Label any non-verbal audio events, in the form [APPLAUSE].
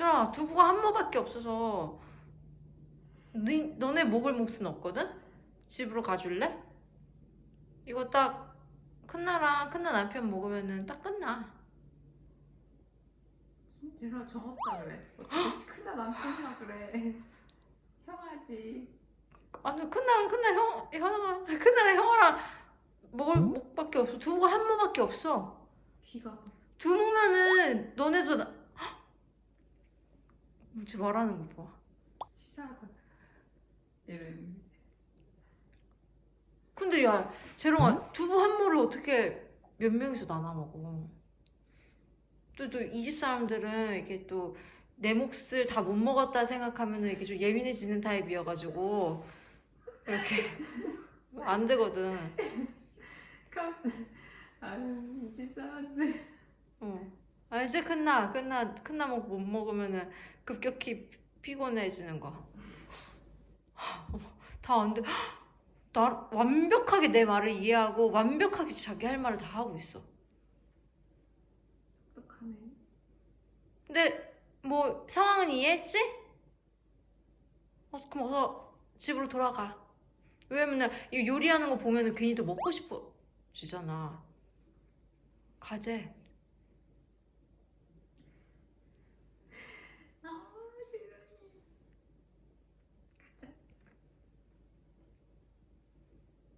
자 두부가 한 모밖에 없어서 너, 너네 먹을 몫은 없거든? 집으로 가줄래? 이거 딱 큰나랑 큰나 남편 먹으면은 딱 끝나 진짜로 정없다 그래. 어떻게 큰나 남편이라 그래. 형아지. 아니 큰나랑 큰나 형 형아 큰나랑 형아랑 먹을 몫밖에 없어 두부가 한 모밖에 없어 귀가 두부면은 너네도 나... 헉! 뭐지 말하는 거 봐. 치사하다. 이런. 근데 야 재롱아 두부 한 모를 어떻게 몇 명이서 나눠 먹어? 또 또 이집 사람들은 이렇게 또 내 몫을 다 못 먹었다 생각하면 은 이렇게 좀 예민해지는 타입이어가지고 이렇게 [LAUGHS] 안 되거든. 아유 이집 사람들. 어. 알지 큰나 큰나 큰나 먹못 먹으면은 급격히 피곤해지는 거. [GASPS] 다 안 돼. [GASPS] 나 완벽하게 내 말을 이해하고 완벽하게 자기 할 말을 다 하고 있어. 똑똑하네. 근데 뭐 상황은 이해했지? 어, 그럼 어서 집으로 돌아가. 왜냐면 이 요리하는 거 보면 은 괜히 또 먹고 싶어지잖아. 가재.